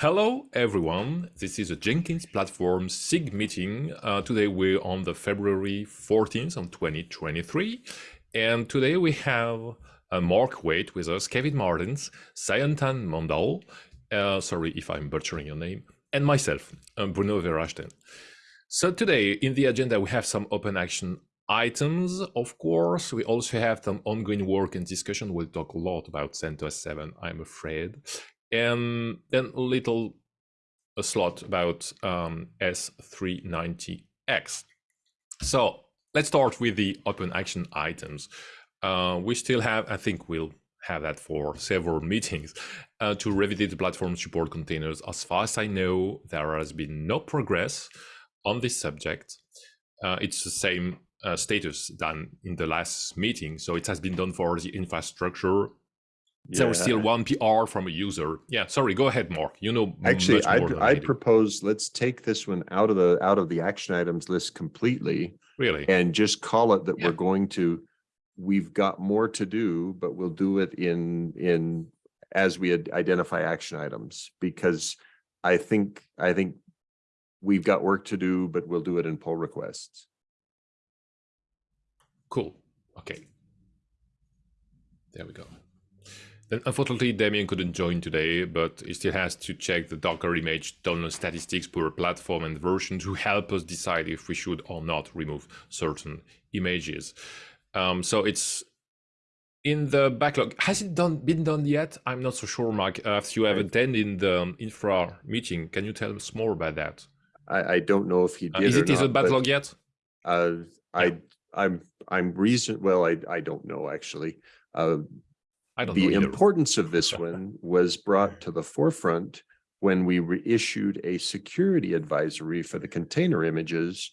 Hello everyone, this is a Jenkins platform SIG meeting. Uh, today we're on the February 14th on 2023 and today we have uh, Mark Waite with us, Kevin Martins, Sayantan Mondal, uh, sorry if I'm butchering your name, and myself, uh, Bruno Verachten. So today in the agenda we have some open action items, of course. We also have some ongoing work and discussion. We'll talk a lot about CentOS 7, I'm afraid and then a little a slot about um, S390X. So let's start with the open action items. Uh, we still have, I think we'll have that for several meetings uh, to revisit the platform support containers. As far as I know, there has been no progress on this subject. Uh, it's the same uh, status than in the last meeting. So it has been done for the infrastructure yeah. there was still one PR from a user. Yeah, sorry, go ahead, Mark. You know, actually, I'd, I'd propose let's take this one out of the out of the action items list completely. Really, and just call it that yeah. we're going to. We've got more to do, but we'll do it in in as we identify action items because I think I think we've got work to do, but we'll do it in pull requests. Cool. Okay. There we go. Then unfortunately, Damien couldn't join today, but he still has to check the Docker image download statistics per platform and version to help us decide if we should or not remove certain images. Um, so it's in the backlog. Has it done been done yet? I'm not so sure, Mark. Uh, if you have attended the infra meeting, can you tell us more about that? I, I don't know if he did. Uh, is it is it backlog yet? Uh, I yeah. I'm I'm reason well I I don't know actually. Uh, I don't the importance of this one was brought to the forefront when we reissued a security advisory for the container images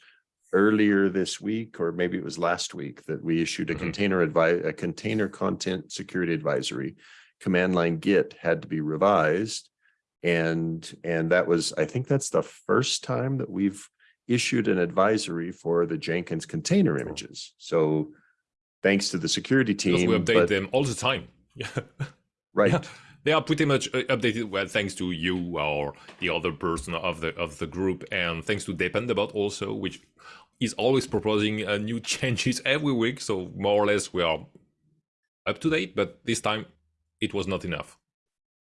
earlier this week, or maybe it was last week that we issued a mm -hmm. container advice, a container content security advisory. Command line Git had to be revised. And, and that was, I think that's the first time that we've issued an advisory for the Jenkins container images. So thanks to the security team. Because we update them all the time. Yeah. Right. Yeah. They are pretty much uh, updated well thanks to you or the other person of the of the group and thanks to Dependabot also, which is always proposing uh, new changes every week. So more or less we are up to date, but this time it was not enough.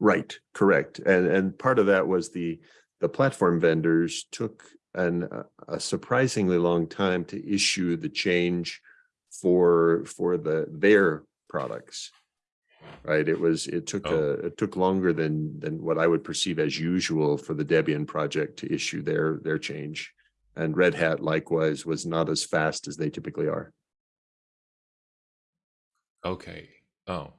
Right, correct. And and part of that was the the platform vendors took an a surprisingly long time to issue the change for for the their products right? It was, it took, oh. a, it took longer than, than what I would perceive as usual for the Debian project to issue their, their change. And Red Hat likewise was not as fast as they typically are. Okay. Oh,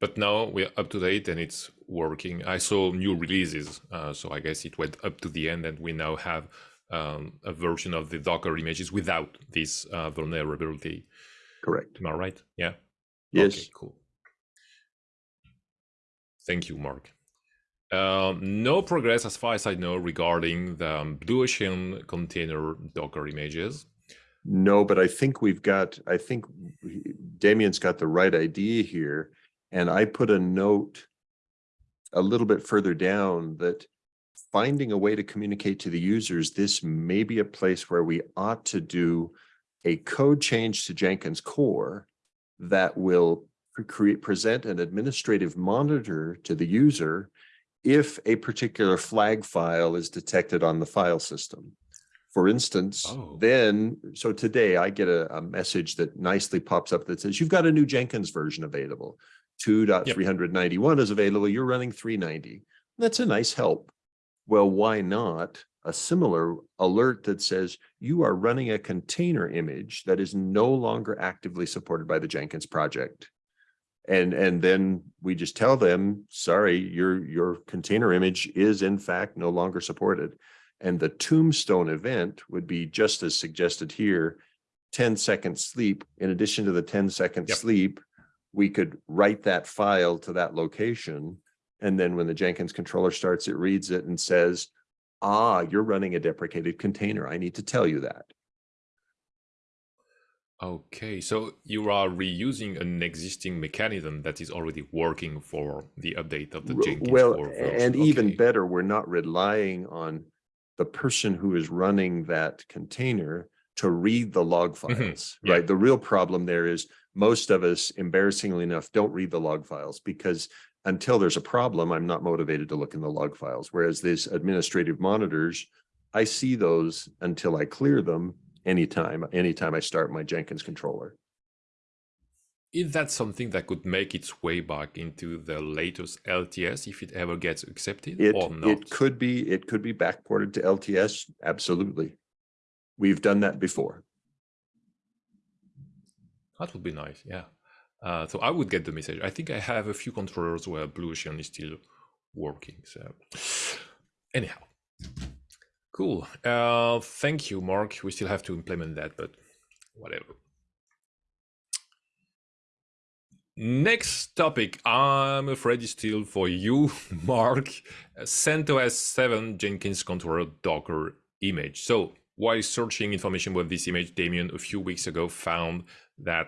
but now we're up to date and it's working. I saw new releases, uh, so I guess it went up to the end and we now have um, a version of the Docker images without this uh, vulnerability. Correct. Am I right? Yeah. Yes. Okay, cool. Thank you, Mark. Um, no progress, as far as I know, regarding the um, Blue Ocean container Docker images. No, but I think we've got, I think Damien's got the right idea here. And I put a note a little bit further down that finding a way to communicate to the users, this may be a place where we ought to do a code change to Jenkins core that will create, present an administrative monitor to the user if a particular flag file is detected on the file system. For instance, oh. then, so today I get a, a, message that nicely pops up that says, you've got a new Jenkins version available. 2.391 yep. is available, you're running 390. That's a nice help. Well, why not a similar alert that says you are running a container image that is no longer actively supported by the Jenkins project and and then we just tell them sorry your your container image is in fact no longer supported. And the tombstone event would be just as suggested here 10 second sleep. In addition to the 10 second yep. sleep we could write that file to that location. And then when the jenkins controller starts it reads it and says ah you're running a deprecated container. I need to tell you that Okay, so you are reusing an existing mechanism that is already working for the update of the Jenkins Well, 4 version. and even better, we're not relying on the person who is running that container to read the log files, Mm-hmm. yeah. right? The real problem there is most of us, embarrassingly enough, don't read the log files because until there's a problem, I'm not motivated to look in the log files. Whereas these administrative monitors, I see those until I clear them anytime, anytime I start my Jenkins controller. Is that something that could make its way back into the latest LTS if it ever gets accepted It, or not? it could be, it could be backported to LTS, absolutely. We've done that before. That would be nice, yeah. Uh, so I would get the message. I think I have a few controllers where Blue Ocean is still working. So anyhow, cool. Uh, thank you, Mark. We still have to implement that, but whatever. Next topic, I'm afraid is still for you, Mark. CentOS 7 Jenkins controller Docker image. So while searching information about this image, Damien a few weeks ago found that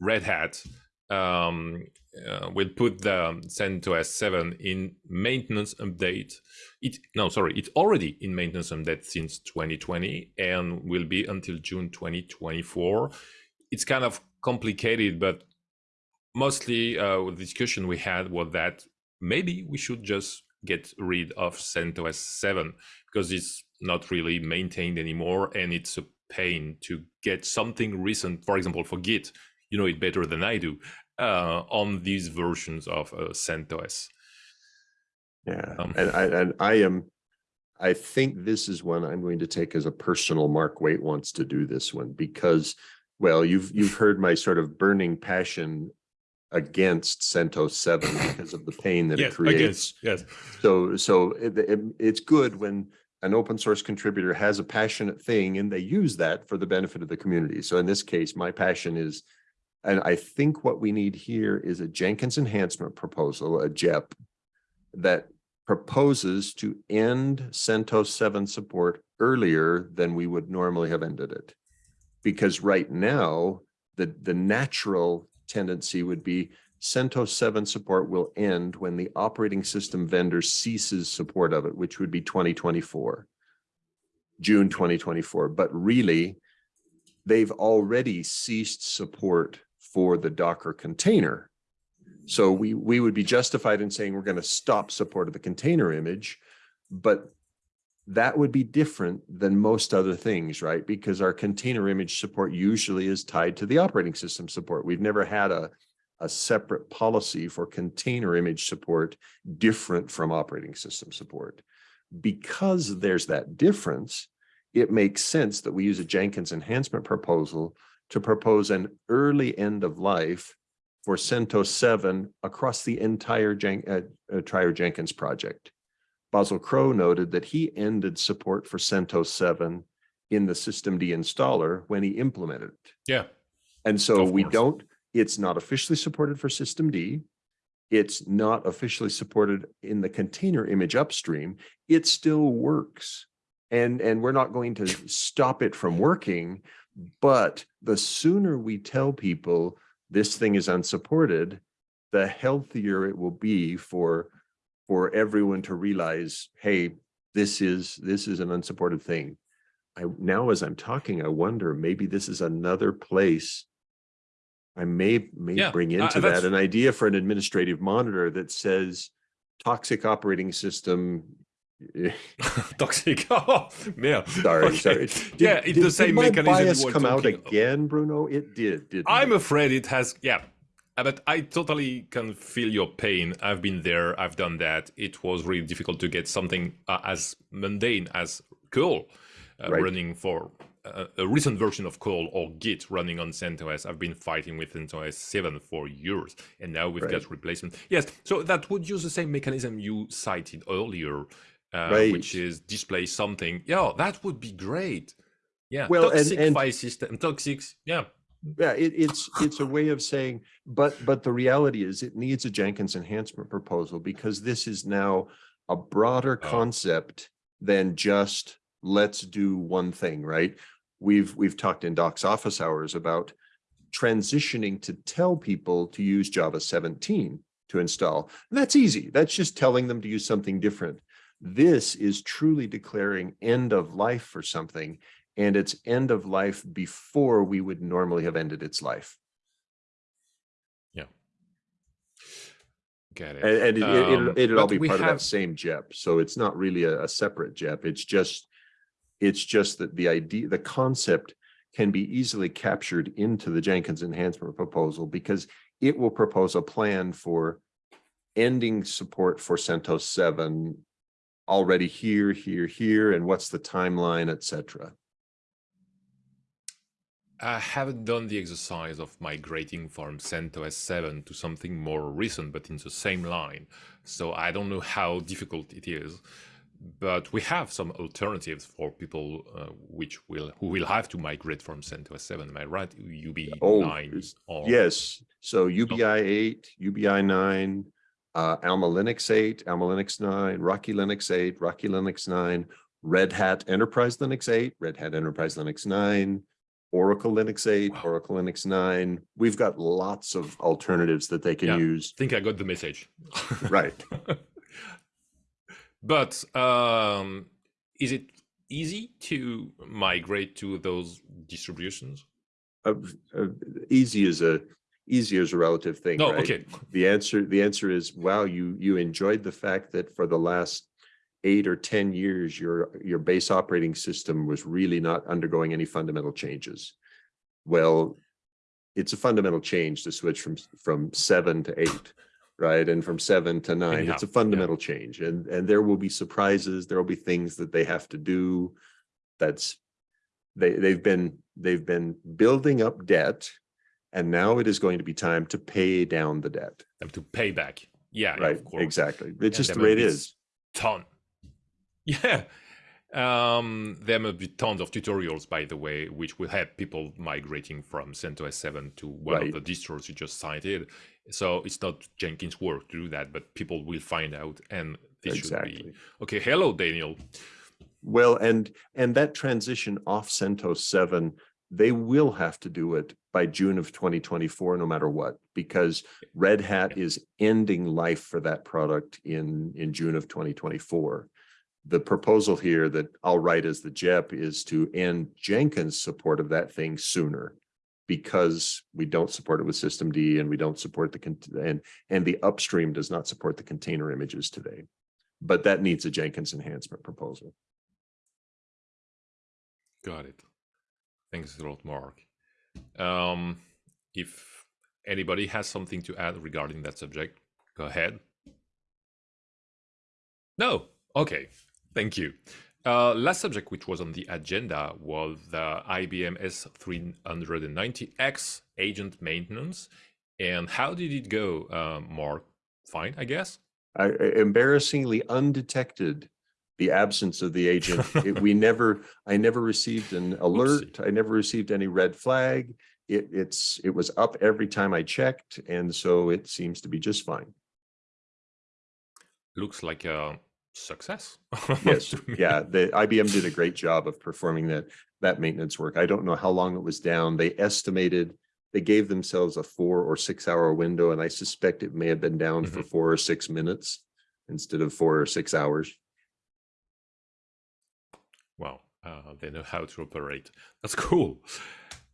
Red Hat um, uh, will put the CentOS 7 in maintenance update. It no, sorry, it's already in maintenance update since 2020 and will be until June 2024. It's kind of complicated, but mostly uh, the discussion we had was that maybe we should just get rid of CentOS 7 because it's not really maintained anymore and it's a pain to get something recent, for example, for Git, you know it better than I do, uh, on these versions of uh, CentOS. Yeah, Um, and I, and I am, I think this is one I'm going to take as a personal Mark Waite wants to do this one because, well, you've, you've heard my sort of burning passion against CentOS 7 because of the pain that it creates. against, yes. So, so it, it, it's good when an open source contributor has a passionate thing and they use that for the benefit of the community. So in this case, my passion is, and I think what we need here is a Jenkins enhancement proposal, a JEP, that proposes to end CentOS 7 support earlier than we would normally have ended it. Because right now, the, the natural tendency would be CentOS 7 support will end when the operating system vendor ceases support of it, which would be 2024, June 2024. But really, they've already ceased support for the Docker container. So we, we would be justified in saying we're going to stop support of the container image, but that would be different than most other things, right? Because our container image support usually is tied to the operating system support. We've never had a, a separate policy for container image support different from operating system support. Because there's that difference, it makes sense that we use a Jenkins enhancement proposal to propose an early end of life for CentOS 7 across the entire Jen uh, uh, Trier Jenkins project. Basil Crow noted that he ended support for CentOS 7 in the systemd installer when he implemented it. Yeah. And so we don't, it's not officially supported for systemd. It's not officially supported in the container image upstream. It still works. And, and we're not going to stop it from working. But the sooner we tell people this thing is unsupported, the healthier it will be for, for everyone to realize, hey, this is, this is an unsupported thing. I, now as I'm talking, I wonder, maybe this is another place I may, may Yeah, bring uh, into that's- that an idea for an administrative monitor that says toxic operating system. Toxic. Oh, yeah. Sorry, Okay. sorry. yeah, it's did- the same did mechanism. bias come out of. again, Bruno? It did, didn't I'm it? afraid it has, yeah. Uh, But I totally can feel your pain. I've been there. I've done that. It was really difficult to get something uh, as mundane as curl uh, Right. running for uh, a recent version of curl or Git running on CentOS. I've been fighting with CentOS 7 for years, and now we've Right. got replacement. Yes, so that would use the same mechanism you cited earlier, uh, Right. which is display something. Yeah, that would be great. Yeah, Well, and- toxic and- file system, toxic. Yeah, Yeah, it, it's, it's a way of saying, but, but the reality is it needs a Jenkins enhancement proposal because this is now a broader Oh. concept than just let's do one thing, right? we've, we've talked in Doc's office hours about transitioning to tell people to use Java 17 to install. And that's easy. That's just telling them to use something different. This is truly declaring end of life for something and it's end of life before we would normally have ended its life. Yeah. Get it. And, and it, it, Um, it'll, it'll all be part of that same JEP. So it's not really a, a separate JEP. It's just, it's just that the idea, the concept can be easily captured into the Jenkins enhancement proposal because it will propose a plan for ending support for CentOS seven already here, here, here, and what's the timeline, et cetera. I haven't done the exercise of migrating from CentOS 7 to something more recent, but in the same line. So I don't know how difficult it is, but we have some alternatives for people uh, which will who will have to migrate from CentOS 7. Am I right? UB9 Oh, or Yes, so UBI eight, UBI nine, uh, Alma Linux eight, Alma Linux nine, Rocky Linux eight, Rocky Linux nine, Red Hat Enterprise Linux eight, Red Hat Enterprise Linux nine, Oracle Linux eight, Wow. Oracle Linux nine. We've got lots of alternatives that they can Yeah. use. I think I got the message. Right. but um, is it easy to migrate to those distributions? Uh, uh, easy is a, easy is a relative thing, No, right? okay. The answer, the answer is, wow, you, you enjoyed the fact that for the last eight or 10 years, your, your base operating system was really not undergoing any fundamental changes. Well, it's a fundamental change to switch from, from seven to eight, right? And from seven to nine, Anyhow, it's a yeah. fundamental change and, and there will be surprises. There will be things that they have to do. That's, they, they've been, they've been building up debt and now it is going to be time to pay down the debt. To pay back. Yeah, Right, of course. exactly. It's just the way it is. Ton. Yeah. Um, there may be tons of tutorials, by the way, which will help people migrating from CentOS 7 to one Right. of the distros you just cited. So it's not Jenkins' work to do that, but people will find out, and this should be okay. Hello, Daniel. Well, and, and that transition off CentOS seven, they will have to do it by June of twenty twenty-four, no matter what, because Red Hat is ending life for that product in, in June of twenty twenty-four. The proposal here that I'll write as the JEP is to end Jenkins support of that thing sooner. Because we don't support it with systemd and we don't support the, and, and the upstream does not support the container images today. But that needs a Jenkins enhancement proposal. Got it. Thanks a lot, Mark. Um, if anybody has something to add regarding that subject, go ahead. No? Okay. Thank you. Uh, last subject which was on the agenda was the IBM S390X agent maintenance. And how did it go, uh, Mark? Fine, I guess. I embarrassingly undetected the absence of the agent. It- We never, I never received an alert. I never received any red flag. It, it's, it was up every time I checked, and so it seems to be just fine. Looks like a success. Yes, yeah, the IBM did a great job of performing that, that maintenance work. I don't know how long it was down. They estimated, they gave themselves a four or six hour window, and I suspect it may have been down mm-hmm. for four or six minutes instead of four or six hours. Uh, they know how to operate. That's cool.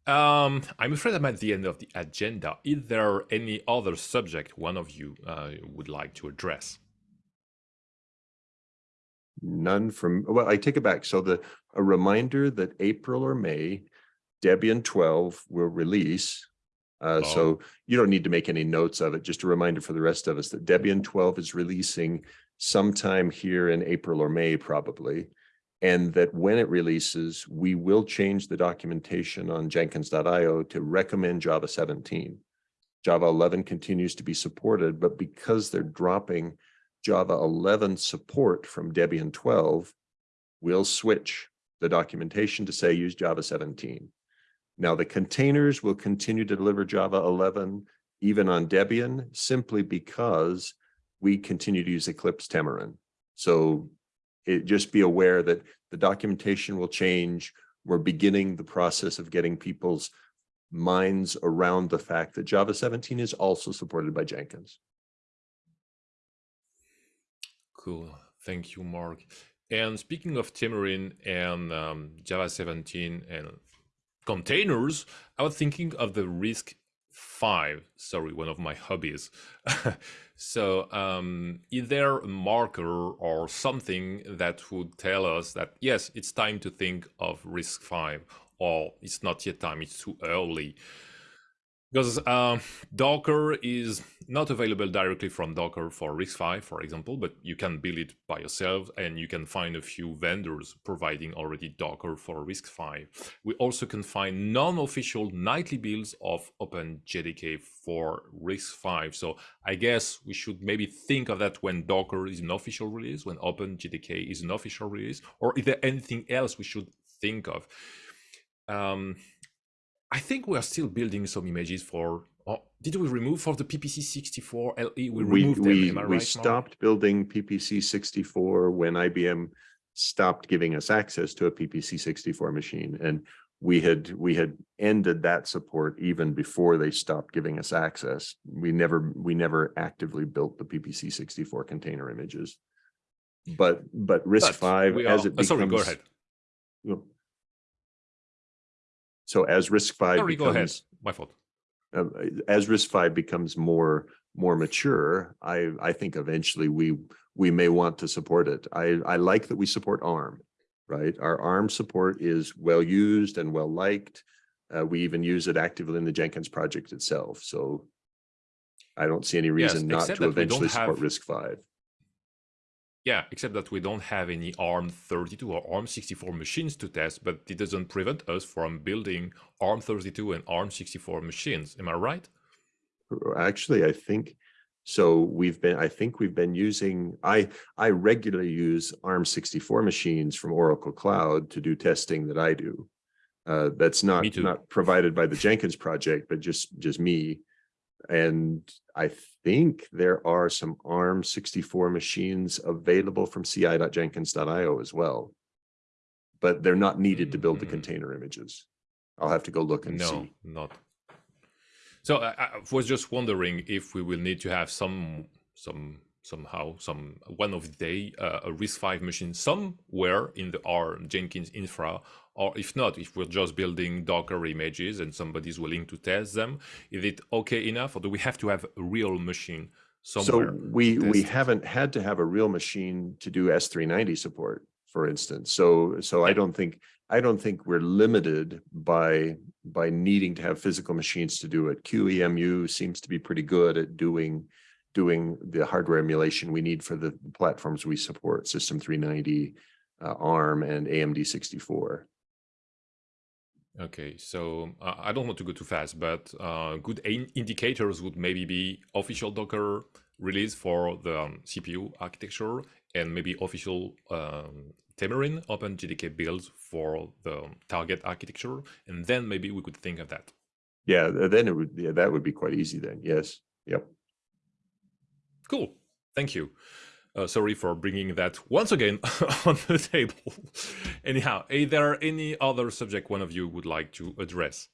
Um, I'm afraid I'm at the end of the agenda. Is there any other subject one of you uh, would like to address? None from, well, I take it back. So the, a reminder that April or May, Debian twelve will release. Uh, Oh. so you don't need to make any notes of it. Just a reminder for the rest of us that Debian twelve is releasing sometime here in April or May, probably. And that when it releases, we will change the documentation on jenkins.io to recommend Java seventeen. Java eleven continues to be supported, but because they're dropping Java eleven support from Debian twelve, we'll switch the documentation to say use Java seventeen. Now, the containers will continue to deliver Java eleven even on Debian simply because we continue to use Eclipse Temurin. So it just be aware that the documentation will change. we're beginning the process of getting people's minds around the fact that Java 17 is also supported by Jenkins. Cool. Thank you, Mark. And speaking of Temurin and um, Java 17 and containers, I was thinking of the RISC five sorry one of my hobbies so um, is there a marker or something that would tell us that yes it's time to think of RISC-V, or it's not yet time it's too early because uh, Docker is not available directly from Docker for RISC-V, for example, but you can build it by yourself and you can find a few vendors providing already Docker for RISC-V. We also can find non-official nightly builds of OpenJDK for RISC-V. So I guess we should maybe think of that when Docker is an official release, when OpenJDK is an official release, or is there anything else we should think of? Um, I think we are still building some images for. Oh, did we remove for the PPC 64 LE? We removed we, them. We, we stopped Mark? building PPC 64 when IBM stopped giving us access to a PPC 64 machine, and we had we had ended that support even before they stopped giving us access. We never we never actively built the PPC 64 container images, but but RISC-V as it becomes. Oh, sorry, go ahead. So as RISC-V, Sorry, becomes, go ahead. My fault. Uh, as RISC-V becomes more more mature, I I think eventually we we may want to support it. I I like that we support ARM, right? Our ARM support is well used and well liked. Uh, we even use it actively in the Jenkins project itself. So I don't see any reason yes, not to eventually support RISC-V. Yeah, except that we don't have any ARM32 or ARM64 machines to test, but it doesn't prevent us from building ARM32 and ARM64 machines. Am I right? Actually, I think so. We've been, I think we've been using, I, I regularly use ARM64 machines from Oracle Cloud to do testing that I do. Uh, that's not, not provided by the Jenkins project, but just, just me. And I think there are some ARM 64 machines available from ci.jenkins.io as well, but they're not needed to build the mm-hmm. container images. I'll have to go look and no, see. No, not. So I, I was just wondering if we will need to have some some somehow some one of the day uh, a RISC-V machine somewhere in the R Jenkins infra or if not, if we're just building Docker images and somebody's willing to test them, is it okay enough or do we have to have a real machine somewhere? So we, we haven't had to have a real machine to do S390 support, for instance. So, so. I don't think, I don't think we're limited by, by needing to have physical machines to do it. QEMU seems to be pretty good at doing, doing the hardware emulation we need for the platforms we support, System 390, uh, ARM and AMD 64. Okay, so uh, I don't want to go too fast, but uh, good indicators would maybe be official Docker release for the um, CPU architecture and maybe official um, Temurin OpenJDK builds for the target architecture. And then maybe we could think of that. Yeah, then it would, yeah, that would be quite easy then. Yes. Yep. Cool. Thank you. Uh, sorry for bringing that once again on the table. Anyhow, is there any other subject one of you would like to address?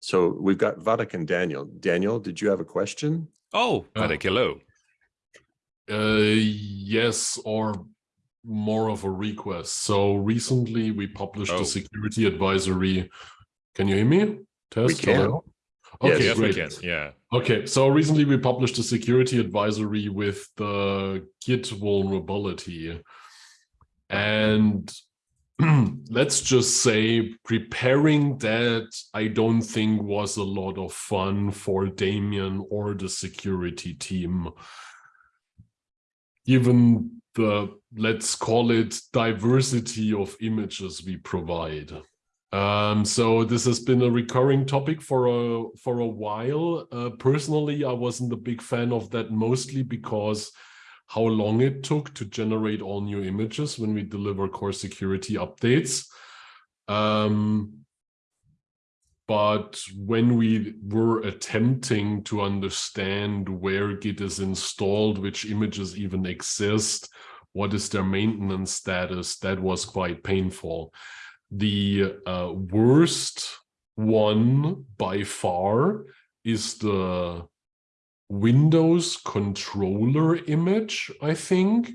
So we've got Wadeck and Daniel. Daniel, did you have a question? Oh, Wadeck, uh, hello. Uh, yes, or more of a request. So recently we published oh. a security advisory. Can you hear me? Test? We can. Hello? Okay, yes, great. Can. Yeah. Okay, so recently we published a security advisory with the Git vulnerability. And let's just say preparing that I don't think was a lot of fun for Damien or the security team. Given the, let's call it diversity of images we provide. Um, so this has been a recurring topic for a for a while. Uh, personally, I wasn't a big fan of that, mostly because how long it took to generate all new images when we deliver core security updates. Um, but when we were attempting to understand where Git is installed, which images even exist, what is their maintenance status, that was quite painful. The uh, worst one by far is the Windows controller image, I think,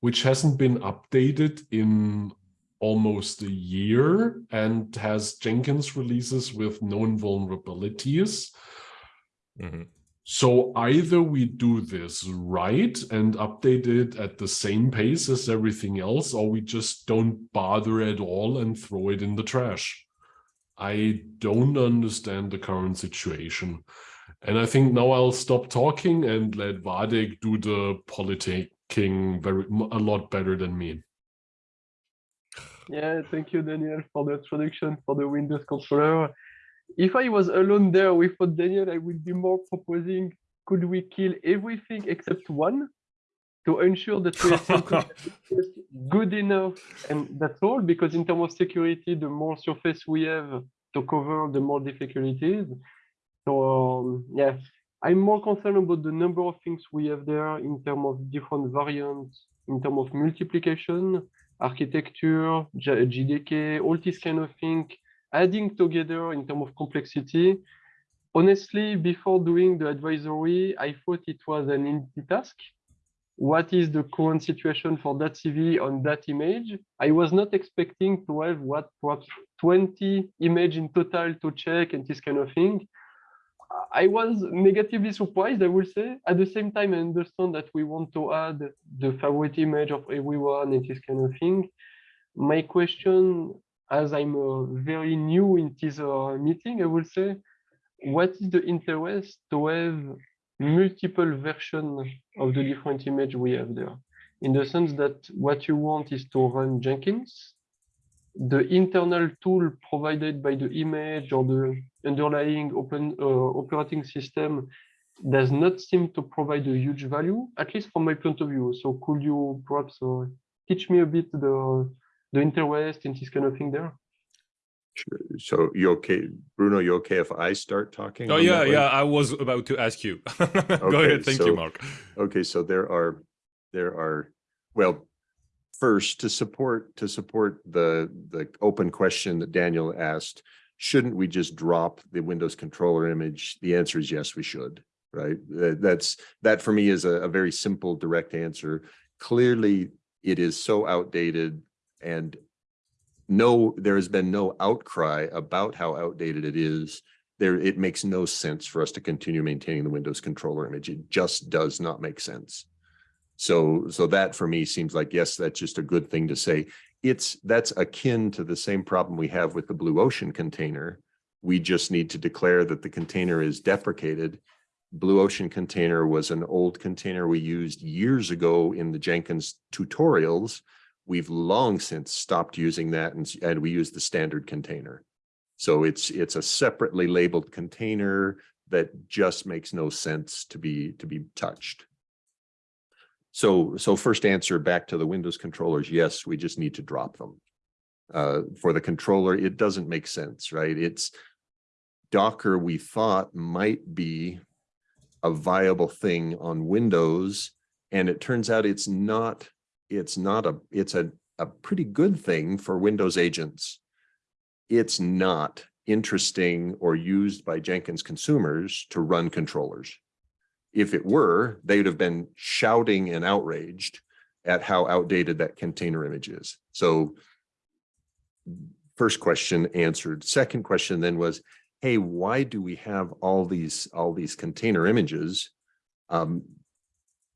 which hasn't been updated in almost a year and has Jenkins releases with known vulnerabilities. Mm -hmm. So either we do this right and update it at the same pace as everything else, or we just don't bother at all and throw it in the trash. I don't understand the current situation. And I think now I'll stop talking and let Wadeck do the politicking very a lot better than me. Yeah, thank you, Daniel, for the introduction for the Windows controller if I was alone there without Daniel, I would be more proposing, could we kill everything except one? To ensure that we are good enough and that's all because in terms of security the more surface we have to cover the more difficult it is so um, yeah i'm more concerned about the number of things we have there in terms of different variants in terms of multiplication architecture jdk all these kind of things adding together in terms of complexity. Honestly, before doing the advisory, I thought it was an easy task. What is the current situation for that CV on that image? I was not expecting to have what perhaps 20 image in total to check and this kind of thing. I was negatively surprised, I will say. At the same time, I understand that we want to add the favorite image of everyone and this kind of thing. My question as I'm uh, very new in this uh, meeting, I will say, what is the interest to have multiple versions of the different image we have there? In the sense that what you want is to run Jenkins, the internal tool provided by the image or the underlying open uh, operating system does not seem to provide a huge value, at least from my point of view. So could you perhaps uh, teach me a bit the the interest in this kind of thing there? Sure. So you okay, Bruno, you okay if I start talking? Oh yeah, yeah, I was about to ask you. Go okay, ahead, thank so, you, Mark. Okay, so there are, there are, well, first to support, to support the, the open question that Daniel asked, shouldn't we just drop the Windows controller image? The answer is yes, we should, right? That's, that for me is a, a very simple, direct answer. Clearly, it is so outdated and no, there has been no outcry about how outdated it is. There, it makes no sense for us to continue maintaining the Windows controller image. It just does not make sense. So, so that for me seems like, yes, that's just a good thing to say. It's, that's akin to the same problem we have with the Blue Ocean container. We just need to declare that the container is deprecated. Blue Ocean container was an old container we used years ago in the Jenkins tutorials We've long since stopped using that and, and we use the standard container. So it's it's a separately labeled container that just makes no sense to be to be touched. So so first answer back to the Windows controllers, yes, we just need to drop them. Uh, for the controller, it doesn't make sense, right? It's Docker we thought might be a viable thing on Windows, and it turns out it's not it's not a, it's a, a pretty good thing for Windows agents. It's not interesting or used by Jenkins consumers to run controllers. If it were, they'd have been shouting and outraged at how outdated that container image is. So first question answered. Second question then was, hey, why do we have all these all these container images? Um,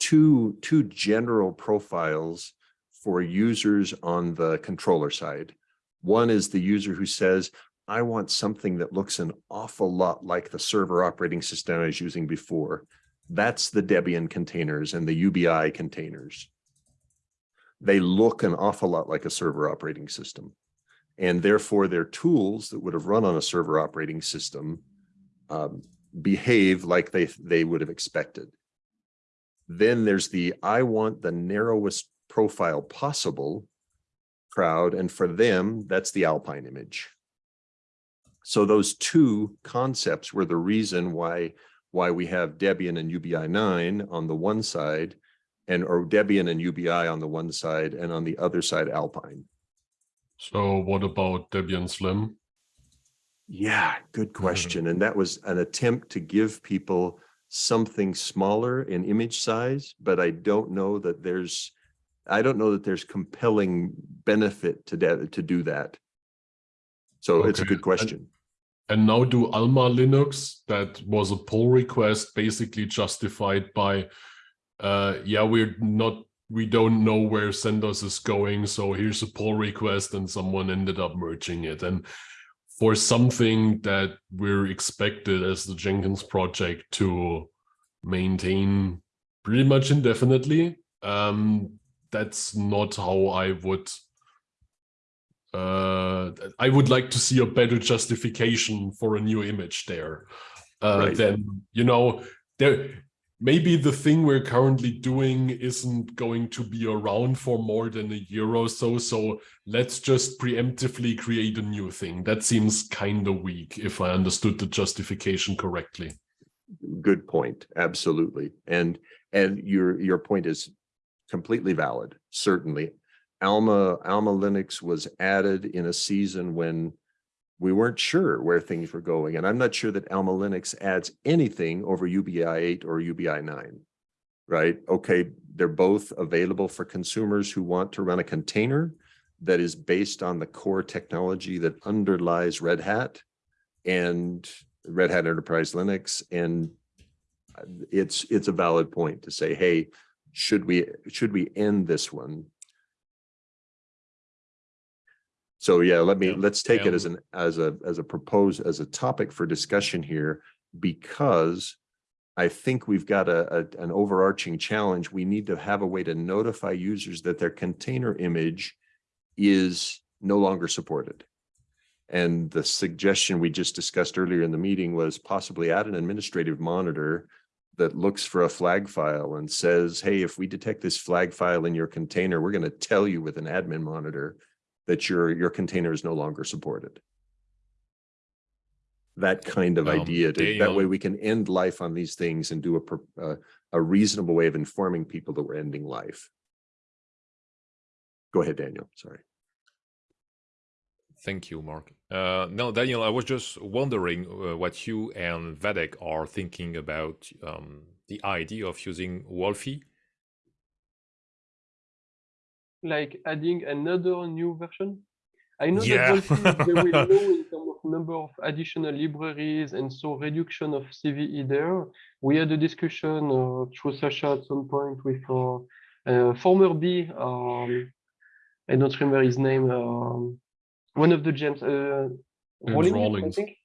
two, two general profiles for users on the controller side. One is the user who says, I want something that looks an awful lot like the server operating system I was using before. That's the Debian containers and the UBI containers. They look an awful lot like a server operating system. And therefore, their tools that would have run on a server operating system um, behave like they, they would have expected. Then there's the I want the narrowest profile possible crowd. And for them, that's the Alpine image. So those two concepts were the reason why why we have Debian and UBI 9 on the one side and or Debian and UBI on the one side and on the other side Alpine. So what about Debian Slim? Yeah, good mm-hmm. question. And that was an attempt to give people something smaller in image size, but I don't know that there's, I don't know that there's compelling benefit to that, to do that. So it's a good question. And now do Alma Linux, that was a pull request basically justified by, uh, yeah, we're not, we don't know where CentOS is going, so here's a pull request and someone ended up merging it. And for something that we're expected as the Jenkins project to maintain pretty much indefinitely, um, that's not how I would uh, I would like to see a better justification for a new image there. Uh, Right. Then you know there maybe the thing we're currently doing isn't going to be around for more than a year or so. So let's just preemptively create a new thing. That seems kind of weak, if I understood the justification correctly. Good point. Absolutely. And, and your, your point is completely valid, certainly. Alma, Alma Linux was added in a season when we weren't sure where things were going. And I'm not sure that Alma Linux adds anything over UBI 8 or UBI 9. Right? Okay, they're both available for consumers who want to run a container that is based on the core technology that underlies Red Hat and Red Hat Enterprise Linux. And it's, it's a valid point to say, hey, should we, should we end this one? So yeah, let me, Yeah, let's take it as an, as a, as a proposed, as a topic for discussion here, because I think we've got a, a- an overarching challenge. We need to have a way to notify users that their container image is no longer supported. And the suggestion we just discussed earlier in the meeting was possibly add an administrative monitor that looks for a flag file and says, hey, if we detect this flag file in your container, we're going to tell you with an admin monitor that your, your container is no longer supported. That kind of Um, idea, to- that way we can end life on these things and do a, uh, a reasonable way of informing people that we're ending life. Go ahead, Daniel, sorry. Thank you, Mark. Uh, no, Daniel, I was just wondering uh, what you and Wadeck are thinking about um, the idea of using Wolfi. Like adding another new version. I know Yeah. that Dolphin is very low in terms of number of additional libraries and so reduction of CVE there. We had a discussion uh, through Sasha at some point with uh, uh, former B, um, I don't remember his name, um, one of the gems, uh, Rawlings, I think.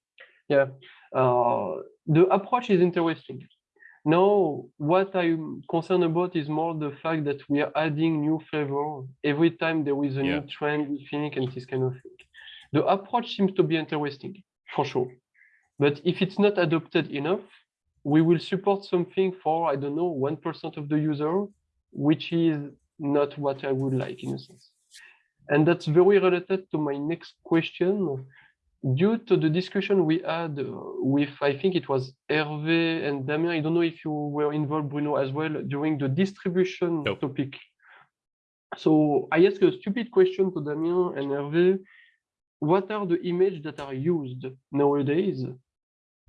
Yeah, uh, the approach is interesting. Now, what I'm concerned about is more the fact that we are adding new flavor every time there is a Yeah. new trend, we think, and this kind of thing. The approach seems to be interesting, for sure. But if it's not adopted enough, we will support something for, I don't know, 1% of the user, which is not what I would like in a sense. And that's very related to my next question. Due to the discussion we had uh, with, I think it was Hervé and Damien, I don't know if you were involved, Bruno, as well, during the distribution Nope. topic. So I asked a stupid question to Damien and Hervé. What are the images that are used nowadays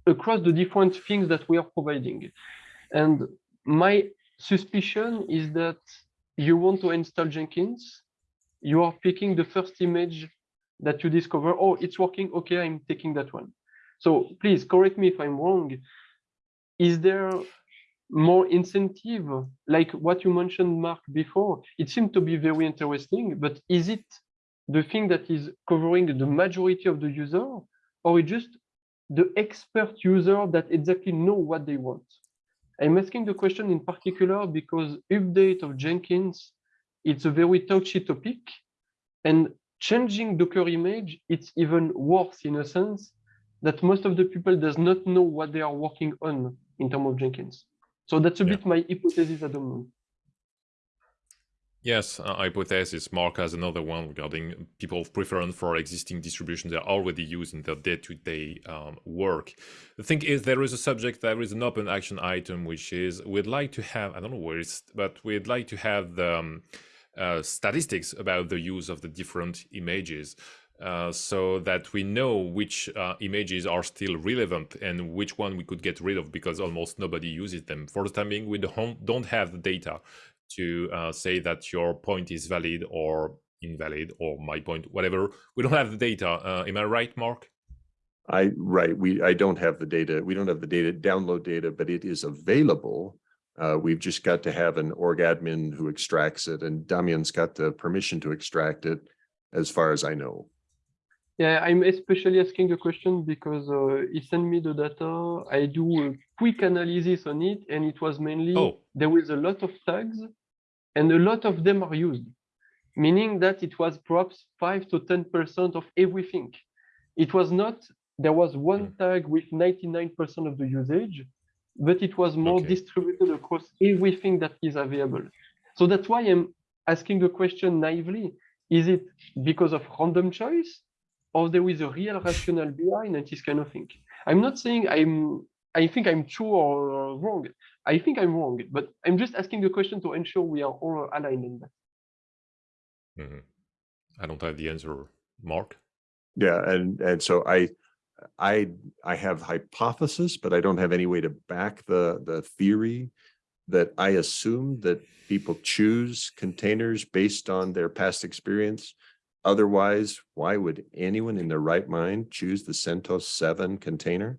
across the different things that we are providing? And my suspicion is that you want to install Jenkins, you are picking the first image that you discover, oh, it's working, okay, I'm taking that one. So please correct me if I'm wrong. Is there more incentive, like what you mentioned, Mark, before? It seemed to be very interesting, but is it the thing that is covering the majority of the user, or just the expert user that exactly know what they want? I'm asking the question in particular because update of Jenkins, it's a very touchy topic, and changing Docker image, it's even worse in a sense that most of the people does not know what they are working on in terms of Jenkins. So that's a Yeah. bit my hypothesis at the moment. Yes, uh, hypothesis. Mark has another one regarding people's preference for existing distributions they're already used in their day-to-day um, work. The thing is, there is a subject, there is an open action item, which is we'd like to have, I don't know where it's, but we'd like to have the um, uh, statistics about the use of the different images uh, so that we know which uh, images are still relevant and which one we could get rid of because almost nobody uses them. For the time being, we don't, have the data to uh, say that your point is valid or invalid or my point, whatever. We don't have the data. Uh, am I right, Mark? I, right, we, I don't have the data. We don't have the data, download data, but it is available. Uh, we've just got to have an org admin who extracts it and Damien's got the permission to extract it as far as I know. Yeah, I'm especially asking a question because uh, he sent me the data. I do a quick analysis on it, and it was mainly Oh. there was a lot of tags, and a lot of them are used, meaning that it was perhaps five to ten percent of everything. It was not there was one Hmm. tag with 99% of the usage, but it was more Okay. distributed across everything that is available. So that's why I'm asking the question naively: Is it because of random choice? or there is a real rationale behind and this kind of thing. I'm not saying I'm I think I'm true or wrong. I think I'm wrong, but I'm just asking the question to ensure we are all aligned in that. Mhm. I don't have the answer, Mark. Yeah, and, and so I, I, I have hypothesis, but I don't have any way to back the, the theory that I assume that people choose containers based on their past experience. Otherwise, why would anyone in their right mind choose the CentOS seven container?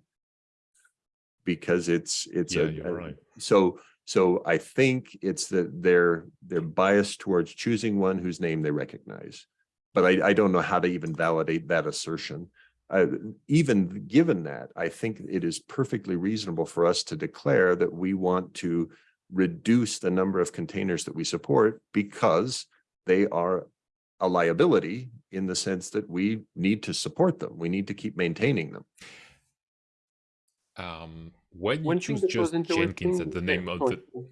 Because it's, it's Yeah, a, you're a- right. so, so I think it's that they're, they're biased towards choosing one whose name they recognize. But I, I don't know how to even validate that assertion. Uh, even given that, I think it is perfectly reasonable for us to declare that we want to reduce the number of containers that we support because they are a liability in the sense that we need to support them. We need to keep maintaining them. Um, when you One choose just Jenkins interesting. at the name of sorry. the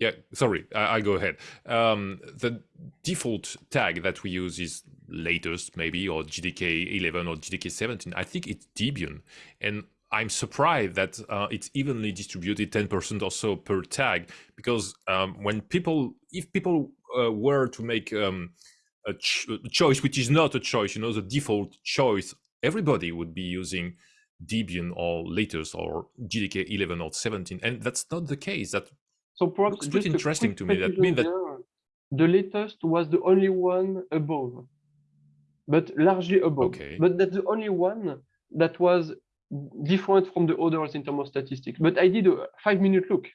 Yeah, sorry, I, I go ahead. Um, the default tag that we use is latest, maybe, or JDK 11 or JDK 17. I think it's Debian. And I'm surprised that uh, it's evenly distributed 10% or so per tag, because um, when people, if people uh, were to make um, a, ch- a choice, which is not a choice, you know, the default choice, everybody would be using Debian or latest or JDK 11 or 17. And that's not the case. That So perhaps Looks pretty interesting to me. That mean that- the latest was the only one above, but largely above. Okay. But that's the only one that was different from the others in terms of statistics. But I did a five-minute look.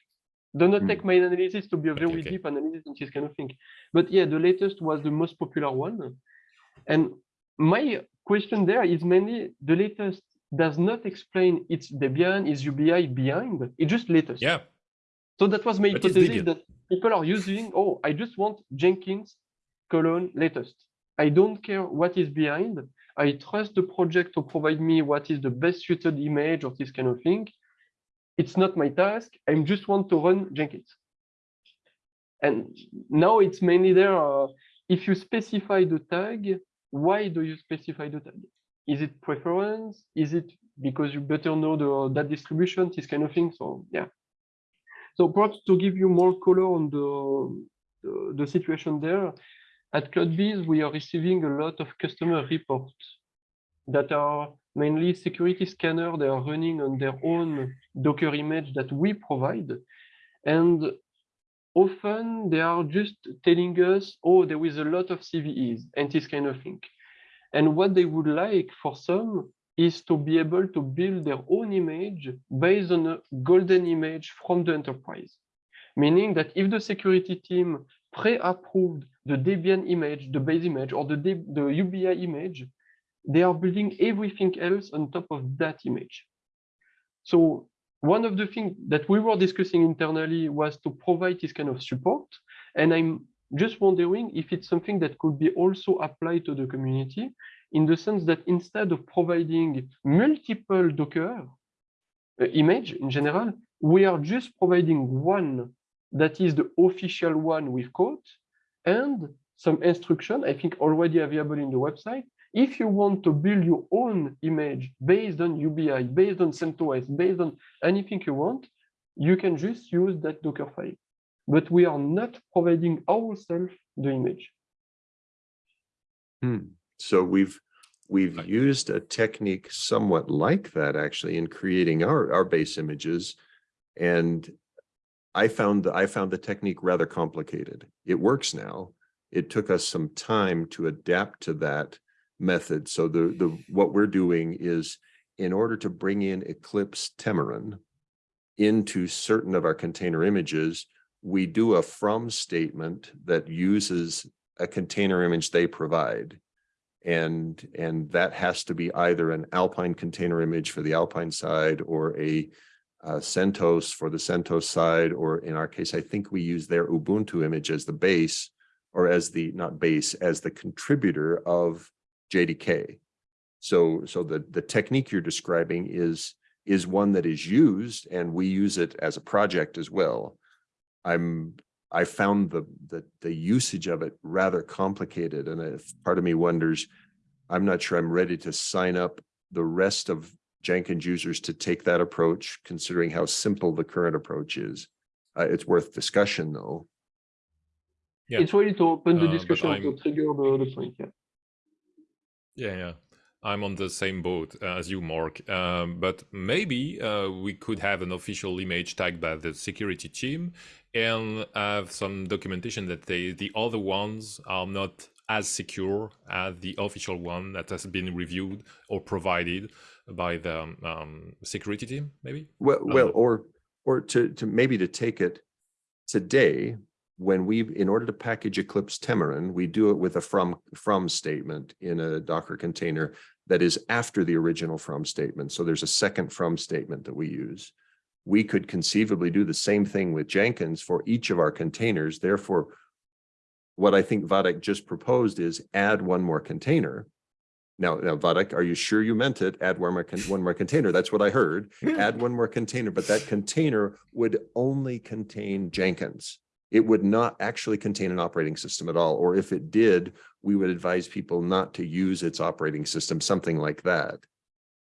Do not Hmm. take my analysis to be a Okay, very okay. deep analysis on this kind of thing. But yeah, the latest was the most popular one. And my question there is mainly the latest does not explain its Debian, its UBI behind. It's just latest. yeah, So that was my But hypothesis that people are using, oh, I just want Jenkins colon latest. I don't care what is behind. I trust the project to provide me what is the best suited image of this kind of thing. It's not my task. I just want to run Jenkins. And now it's mainly there. uh, if you specify the tag, why do you specify the tag? Is it preference? Is it because you better know the that distribution, this kind of thing? So yeah. So perhaps to give you more color on the, the, the situation there, at CloudBees, we are receiving a lot of customer reports that are mainly security scanner. They are running on their own Docker image that we provide. And often they are just telling us, oh, there is a lot of CVEs and this kind of thing. And what they would like for some is to be able to build their own image based on a golden image from the enterprise. Meaning that if the security team pre-approved the Debian image, the base image, or the, the UBI image, they are building everything else on top of that image. So one of the things that we were discussing internally was to provide this kind of support. And I'm just wondering if it's something that could be also applied to the community in the sense that instead of providing multiple Docker uh, image in general, we are just providing one that is the official one with code and some instruction, I think already available in the website. If you want to build your own image based on UBI, based on CentOS, based on anything you want, you can just use that Docker file. but we are not providing ourselves the image. Hmm. So we've, we've Right. used a technique somewhat like that actually in creating our, our base images. And I found, the- I found the technique rather complicated. It works now. It took us some time to adapt to that method. So the, the, what we're doing is in order to bring in Eclipse Temurin into certain of our container images, we do a from statement that uses a container image they provide. And, and that has to be either an Alpine container image for the Alpine side or a uh, CentOS for the CentOS side, or in our case, I think we use their Ubuntu image as the base or as the, not base, as the contributor of JDK. So, so the, the technique you're describing is, is one that is used and we use it as a project as well. I'm, I found the, the, the usage of it rather complicated and if part of me wonders, I'm not sure I'm ready to sign up the rest of Jenkins users to take that approach, considering how simple the current approach is. Uh, it's worth discussion though. Yeah. It's really to open the Uh, discussion to trigger the, the point. Yeah. Yeah, yeah. I'm on the same boat uh, as you, Mark. Um, but maybe uh, we could have an official image tagged by the security team and have some documentation that they, the other ones are not as secure as the official one that has been reviewed or provided by the um, um, security team, maybe? Well, well, know. or, or to, to maybe to take it today, when we, in order to package Eclipse Temurin, we do it with a from, from statement in a Docker container that is after the original from statement. So there's a second from statement that we use. We could conceivably do the same thing with Jenkins for each of our containers. Therefore, what I think Wadeck just proposed is add one more container. Now, now Wadeck, are you sure you meant it? Add one more, one more container. That's what I heard add one more container, but that container would only contain Jenkins. It would not actually contain an operating system at all, or if it did, we would advise people not to use its operating system, something like that.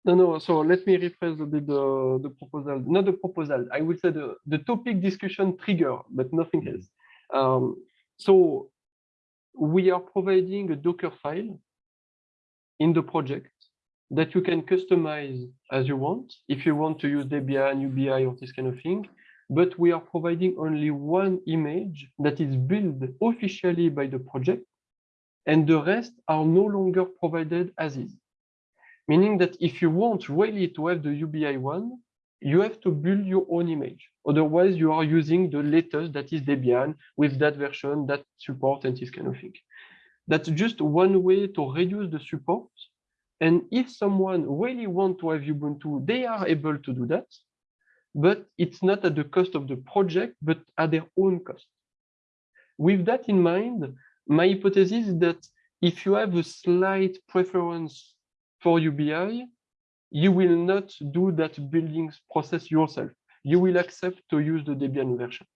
No, no. So let me rephrase a bit the, the proposal. Not the proposal. I would say the, the topic discussion trigger, but nothing else. Um, so we are providing a Docker file in the project that you can customize as you want. If you want to use Debian, UBI, or this kind of thing, but we are providing only one image that is built officially by the project, and the rest are no longer provided as is. Meaning that if you want really to have the UBI one, you have to build your own image. Otherwise, you are using the latest that is Debian with that version, that support, and this kind of thing. That's just one way to reduce the support. And if someone really want to have Ubuntu, they are able to do that, but it's not at the cost of the project, but at their own cost. With that in mind, my hypothesis is that if you have a slight preference for UBI, you will not do that building process yourself. You will accept to use the Debian version.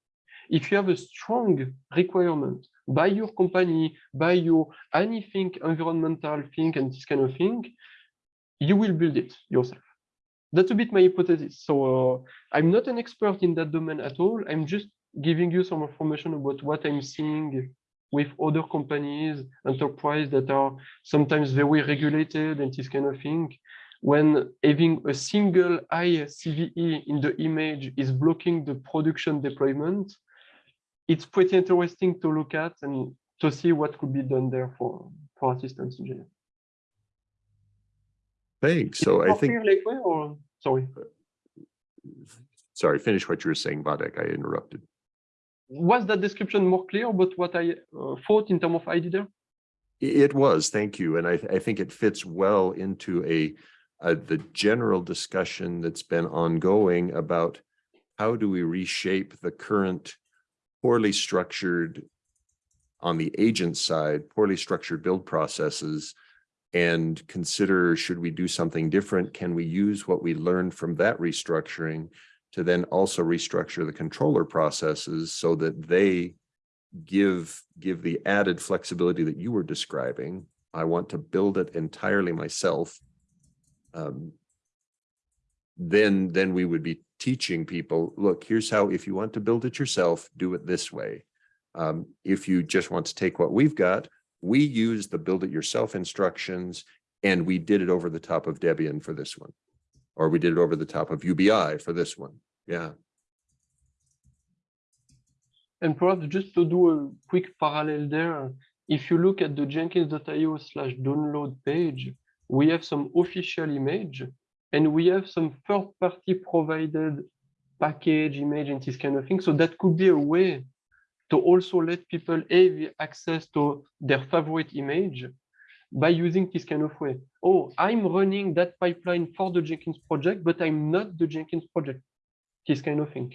If you have a strong requirement by your company, by your anything environmental thing and this kind of thing, you will build it yourself. That's a bit my hypothesis. So uh, I'm not an expert in that domain at all. I'm just giving you some information about what I'm seeing with other companies, enterprise that are sometimes very regulated and this kind of thing. When having a single ICVE in the image is blocking the production deployment, it's pretty interesting to look at and to see what could be done there for, for assistance engineer. Thanks. So I think, or sorry. sorry, finish what you were saying, Wadeck. I interrupted. Was that description more clear about what I uh, thought in terms of ID there? It was, thank you. And I, I think it fits well into a, uh, the general discussion that's been ongoing about how do we reshape the current poorly structured on the agent side, poorly structured build processes and consider, should we do something different? Can we use what we learned from that restructuring to then also restructure the controller processes so that they give give the added flexibility that you were describing. I want to build it entirely myself. Um, then, then we would be teaching people, look, here's how, if you want to build it yourself, do it this way. Um, if you just want to take what we've got, we use the build it yourself instructions and we did it over the top of Debian for this one. Or we did it over the top of UBI for this one. Yeah. And perhaps just to do a quick parallel there, if you look at the jenkins.io slash download page, we have some official image and we have some third party provided package image and this kind of thing. So that could be a way to also let people have access to their favorite image by using this kind of way. Oh, I'm running that pipeline for the Jenkins project, but I'm not the Jenkins project. This kind of thing.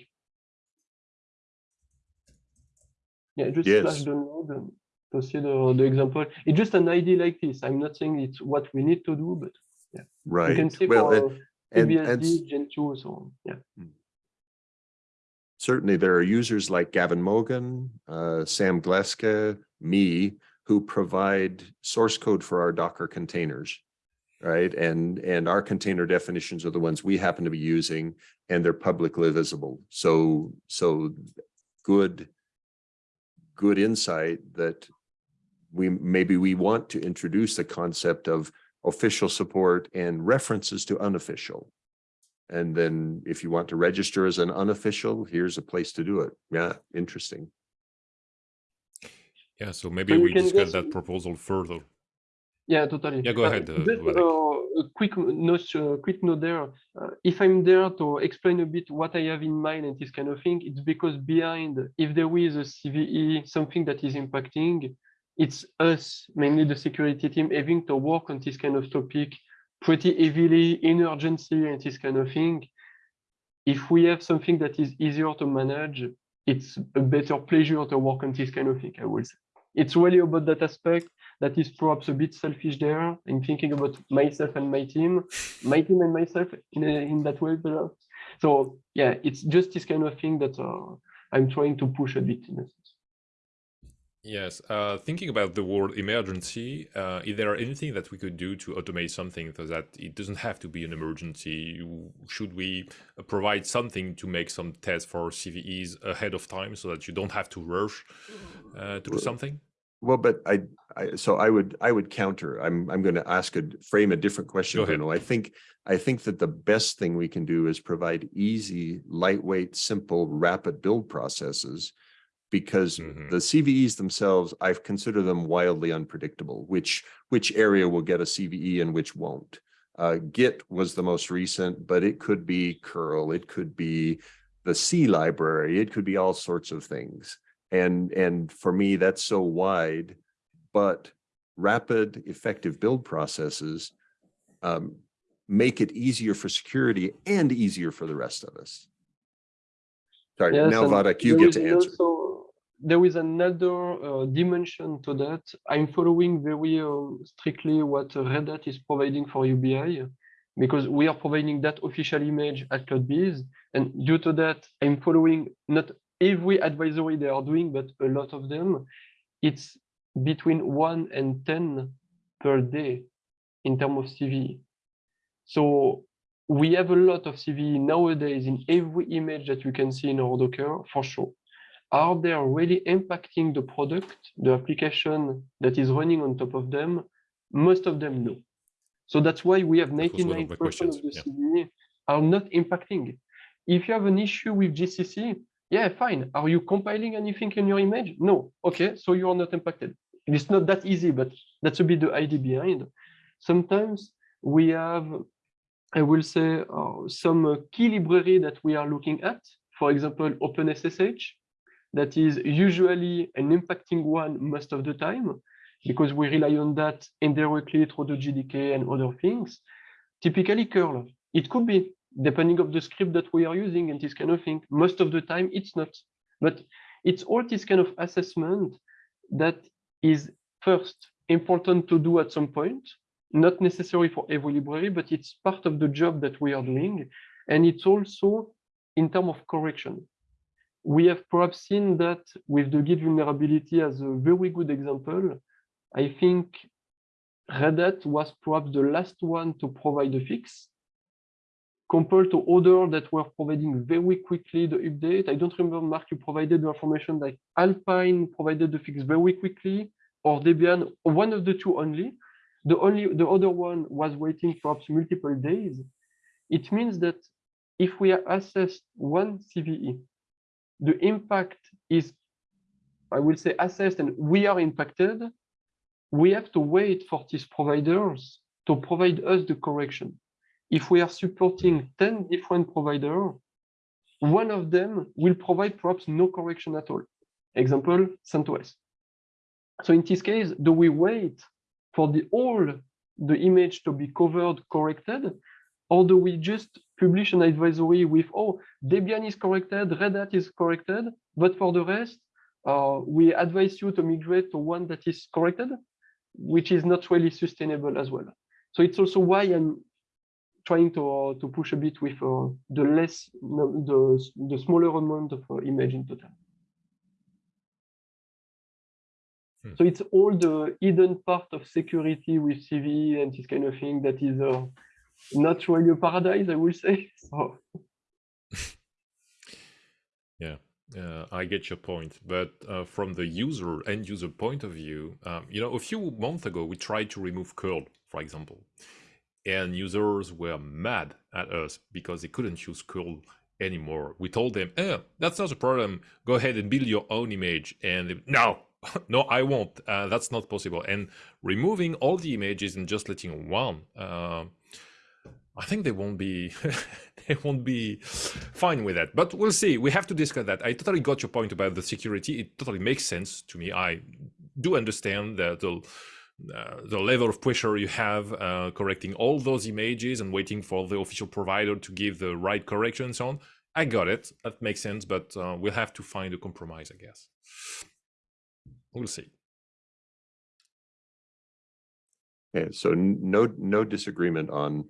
Yeah, just Yes. download and to see the, the example. It's just an idea like this. I'm not saying it's what we need to do, but yeah. Right. You can see Well, for and, and, and Gentoo, so. Yeah. Hmm. Certainly there are users like Gavin Mogan, uh, Sam Gleske, me, who provide source code for our Docker containers. Right, and, and our container definitions are the ones we happen to be using and they're publicly visible. So, so good, good insight that we, maybe we want to introduce the concept of official support and references to unofficial. And then if you want to register as an unofficial, here's a place to do it. Yeah, interesting. Yeah, so maybe you we can discuss just- that proposal further. Yeah, totally. Yeah, go ahead, uh, just, uh, a quick note, uh, quick note there. Uh, if I'm there to explain a bit what I have in mind and this kind of thing, it's because behind, if there is a CVE, something that is impacting, it's us, mainly the security team, having to work on this kind of topic pretty heavily in urgency and this kind of thing. If we have something that is easier to manage, it's a better pleasure to work on this kind of thing, I would say. It's really about that aspect that is perhaps a bit selfish there. I'm thinking about myself and my team, my team and myself in, a, in that way. perhaps. So yeah, it's just this kind of thing that uh, I'm trying to push a bit in a sense. Yes, uh, thinking about the word emergency, uh, is there anything that we could do to automate something so that it doesn't have to be an emergency? Should we provide something to make some tests for CVEs ahead of time so that you don't have to rush uh, to do something? Well, but I, I, so I would, I would counter. I'm, I'm going to ask a, frame a different question. Bruno. I think, I think that the best thing we can do is provide easy, lightweight, simple, rapid build processes. Because Mhm. the CVEs themselves, I've considered them wildly unpredictable, which, which area will get a CVE and which won't. Uh, Git was the most recent, but it could be curl, it could be the C library, it could be all sorts of things. And, and for me, that's so wide, but rapid, effective build processes um, make it easier for security and easier for the rest of us. Sorry, Yes, now and Wadeck, you get to answer. Also, there is another uh, dimension to that. I'm following very um, strictly what uh, Red Hat is providing for UBI because we are providing that official image at CloudBees. And due to that, I'm following not every advisory they are doing, but a lot of them. It's between one and 10 per day in terms of CVE. So we have a lot of CVE nowadays in every image that you can see in our Docker, for sure. Are they really impacting the product, the application that is running on top of them? Most of them, no. So that's why we have That was one of 99% my of the yeah. Are not impacting. If you have an issue with GCC, yeah, fine. Are you compiling anything in your image? No. Okay, so you are not impacted. It's not that easy, but that's a bit the idea behind. Sometimes we have I will say uh, some uh, key library that we are looking at, for example, OpenSSH, that is usually an impacting one most of the time, because we rely on that indirectly through the JDK and other things. Typically curl, it could be, depending of the script that we are using and this kind of thing. Most of the time it's not, but it's all this kind of assessment that is first important to do at some point, not necessary for every library, but it's part of the job that we are doing. And it's also in terms of correction. We have perhaps seen that with the Git vulnerability as a very good example. I think Red Hat was perhaps the last one to provide a fix. compared to other that were providing very quickly the update. I don't remember, Mark, you provided the information like Alpine provided the fix very quickly, or Debian, one of the two only. The only the other one was waiting perhaps multiple days. It means that if we assess one CVE, the impact is, I will say, assessed and we are impacted, we have to wait for these providers to provide us the correction. If we are supporting 10 different providers, one of them will provide perhaps no correction at all. Example, CentOS. So in this case, do we wait for the all the image to be covered, corrected, or do we just publish an advisory with, oh, Debian is corrected, Red Hat is corrected, but for the rest, uh, we advise you to migrate to one that is corrected, which is not really sustainable as well. So it's also why I'm trying to uh, to push a bit with uh, the less the the smaller amount of uh, image in total. Hmm. So it's all the hidden part of security with CV and this kind of thing that is uh, not really a paradise, I will say. So. yeah. Uh, I get your point, but uh, from the user end user point of view, um, you know, a few months ago we tried to remove curl, for example, and users were mad at us because they couldn't use curl anymore. We told them, eh, that's not a problem. Go ahead and build your own image. And they, no, no, I won't. Uh, that's not possible. And removing all the images and just letting one, uh, I think they won't be they won't be fine with that. But we'll see. We have to discuss that. I totally got your point about the security. It totally makes sense to me. I do understand that the uh, the level of pressure you have uh, correcting all those images and waiting for the official provider to give the right correction and so on. I got it. That makes sense, but uh, we'll have to find a compromise, I guess. We'll see. Okay, so no no disagreement on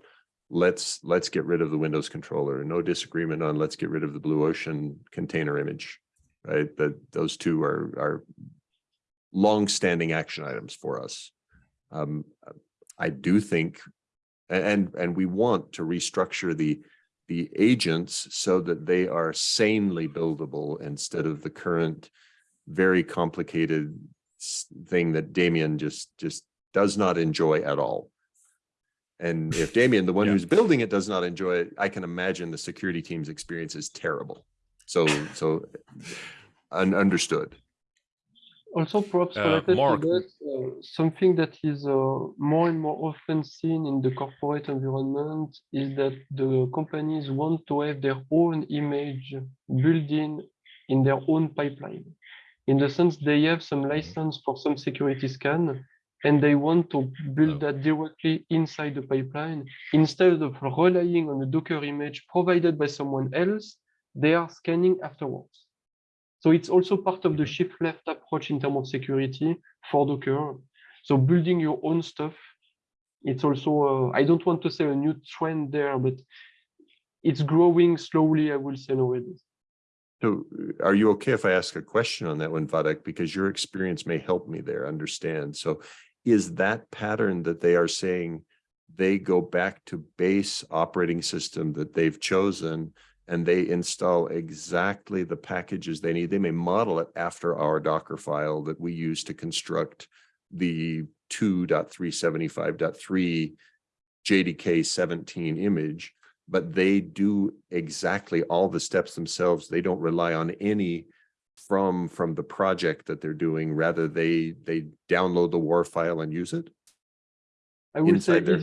let's let's get rid of the Windows controller. No disagreement on let's get rid of the Blue Ocean container image. Right, that those two are are long-standing action items for us. Um, I do think, and and we want to restructure the the agents so that they are sanely buildable instead of the current very complicated thing that Damien just just does not enjoy at all. And if Damien, the one Yeah. who's building it, does not enjoy it, I can imagine the security team's experience is terrible. So so un understood. Also, perhaps Uh, related Mark. to that, uh, something that is uh, more and more often seen in the corporate environment is that the companies want to have their own image built in in their own pipeline. In the sense they have some license for some security scan and they want to build that directly inside the pipeline instead of relying on a Docker image provided by someone else, they are scanning afterwards. So it's also part of the shift left approach in terms of security for Docker. So building your own stuff, it's also, uh, I don't want to say a new trend there, but it's growing slowly, I will say nowadays. So uh, are you okay if I ask a question on that one, Wadeck? Because your experience may help me there understand. So is that pattern that they are saying they go back to base operating system that they've chosen and they install exactly the packages they need? They may model it after our Docker file that we use to construct the 2.375.3 JDK 17 image but they do exactly all the steps themselves. They don't rely on any from from the project that they're doing. Rather, they they download the WAR file and use it. I will say there.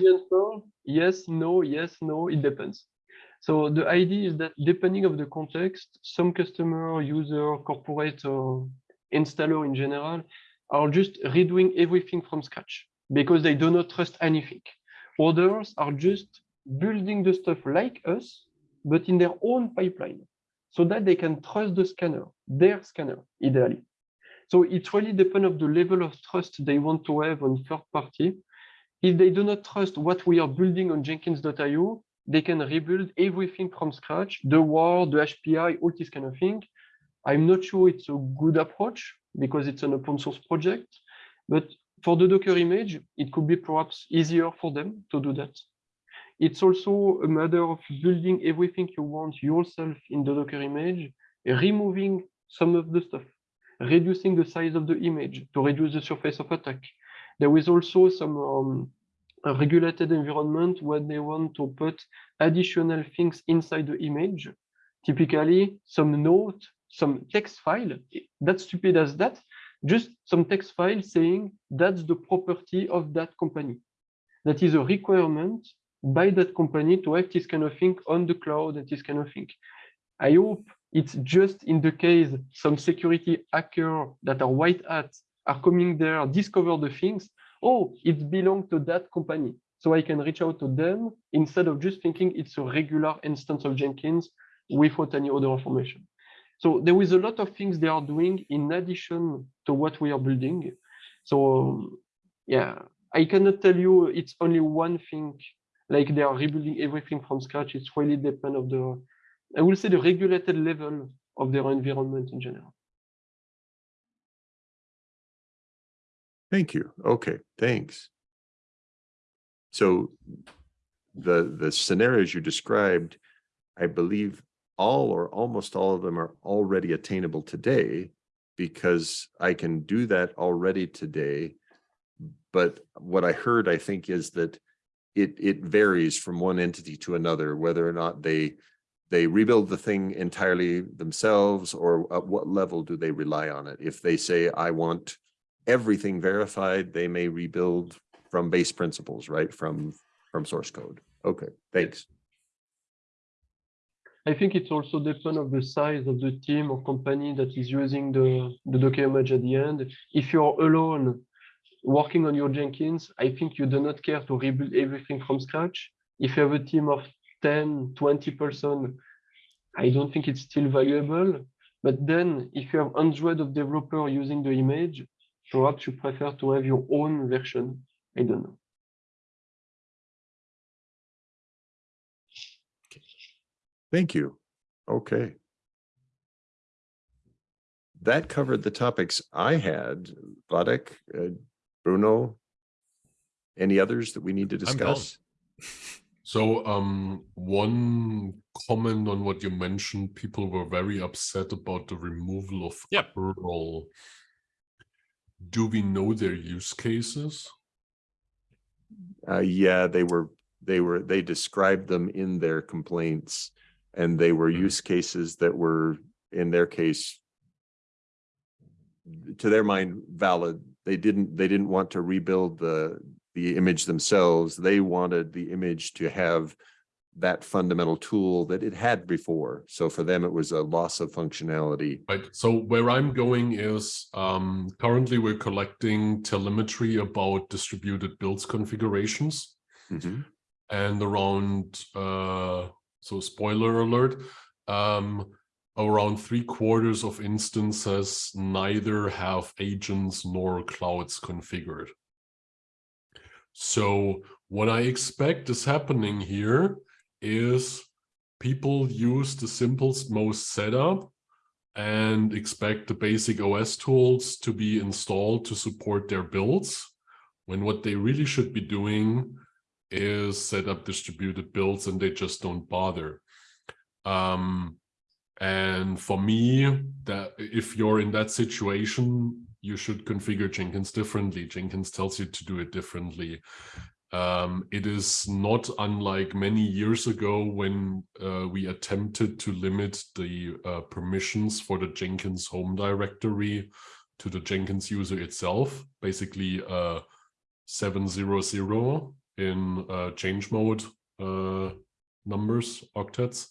yes, no, yes, no, it depends. So the idea is that depending of the context, some customer, user, corporate, or installer in general are just redoing everything from scratch because they do not trust anything. Others are just building the stuff like us, but in their own pipeline so that they can trust the scanner, their scanner, ideally. So it really depends on the level of trust they want to have on third party. If they do not trust what we are building on Jenkins.io, they can rebuild everything from scratch, the WAR, the HPI, all this kind of thing. I'm not sure it's a good approach because it's an open source project, but for the Docker image, it could be perhaps easier for them to do that. It's also a matter of building everything you want yourself in the Docker image, removing some of the stuff, reducing the size of the image to reduce the surface of attack. There is also some um, regulated environment where they want to put additional things inside the image, typically some note, some text file, that's stupid as that, just some text file saying that's the property of that company. That is a requirement by that company to have this kind of thing on the cloud and this kind of thing. I hope it's just in the case some security hacker that are white hat are coming there, discover the things, oh, it belongs to that company. So I can reach out to them instead of just thinking it's a regular instance of Jenkins without any other information. So there is a lot of things they are doing in addition to what we are building. So yeah, I cannot tell you it's only one thing, like they are rebuilding everything from scratch. It's really depend of the, I will say the regulated level of their environment in general. Thank you. Okay, thanks. So the, the scenarios you described, I believe all or almost all of them are already attainable today because I can do that already today. But what I heard, I think, is that it, it varies from one entity to another, whether or not they they rebuild the thing entirely themselves or at what level do they rely on it? If they say, I want everything verified, they may rebuild from base principles, right? From, from source code. Okay, thanks. I think it's also depend of the size of the team or company that is using the, the Docker image at the end. If you're alone working on your Jenkins, I think you do not care to rebuild everything from scratch. If you have a team of 10, 20 person, I don't think it's still valuable. But then if you have hundreds of developers using the image, perhaps you prefer to have your own version. I don't know. Thank you. Okay. That covered the topics I had. Wadeck, uh, Bruno, any others that we need to discuss? So um, one comment on what you mentioned, people were very upset about the removal of Yep. curl. Do we know their use cases? Uh, yeah, they were, they were, they described them in their complaints. And they were Mhm. use cases that were, in their case, to their mind, valid. They didn't, they didn't want to rebuild the, the image themselves. They wanted the image to have that fundamental tool that it had before. So for them, it was a loss of functionality. Right. So where I'm going is um, currently we're collecting telemetry about distributed builds configurations Mhm. and around, uh, so spoiler alert, um, around three quarters of instances neither have agents nor clouds configured. So what I expect is happening here is people use the simplest most setup and expect the basic OS tools to be installed to support their builds, when what they really should be doing is set up distributed builds and they just don't bother. Um, and for me, that if you're in that situation, you should configure Jenkins differently. Jenkins tells you to do it differently. Um, it is not unlike many years ago when uh, we attempted to limit the uh, permissions for the Jenkins home directory to the Jenkins user itself, basically uh, 700 in uh, change mode uh, numbers, octets.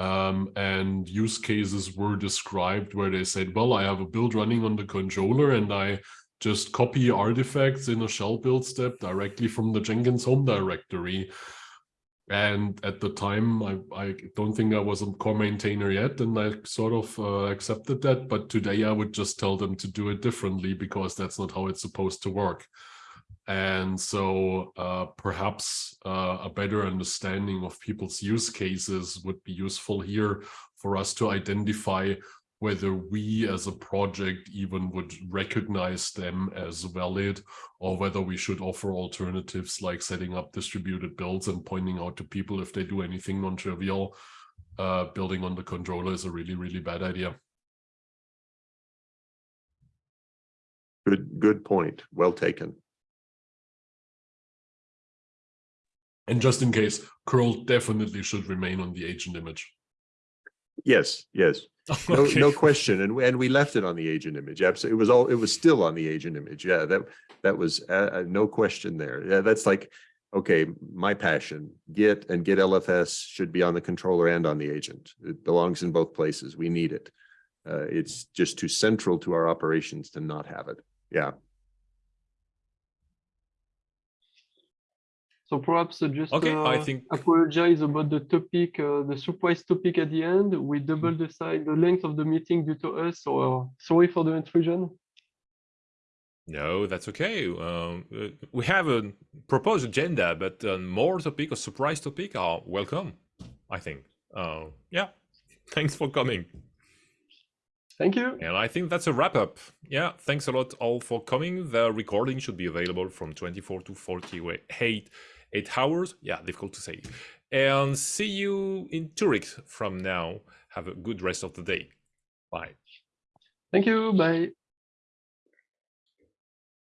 Um, and use cases were described where they said, well, I have a build running on the controller and I just copy artifacts in a shell build step directly from the Jenkins home directory. And at the time, I, I don't think I was a core maintainer yet, and I sort of uh, accepted that. But today I would just tell them to do it differently because that's not how it's supposed to work. And so uh, perhaps uh, a better understanding of people's use cases would be useful here for us to identify whether we as a project even would recognize them as valid or whether we should offer alternatives like setting up distributed builds and pointing out to people if they do anything non-trivial uh, building on the controller is a really really bad idea Good, good point. Well taken. And just in case curl definitely should remain on the agent image Yes, yes. No, Okay. no question. And, and we left it on the agent image. Absolutely. It was all, it was still on the agent image. Yeah, that, that was, uh, uh, no question there. Yeah, that's like, okay, my passion, Git and Git LFS should be on the controller and on the agent. It belongs in both places. We need it. Uh, it's just too central to our operations to not have it. Yeah. So perhaps uh, just Okay, I uh, think apologize about the topic, uh, the surprise topic at the end. We doubled the size, the length of the meeting due to us. So uh, sorry for the intrusion. no, that's okay. Um, uh, we have a proposed agenda, but uh, more topic or surprise topic are welcome. I think. Uh, yeah, thanks for coming. Thank you. And I think that's a wrap up. Yeah, thanks a lot all for coming. The recording should be available from 24 to 48 eight hours. Yeah, difficult to say. And see you in Zurich from now. Have a good rest of the day. Bye. Thank you. Bye.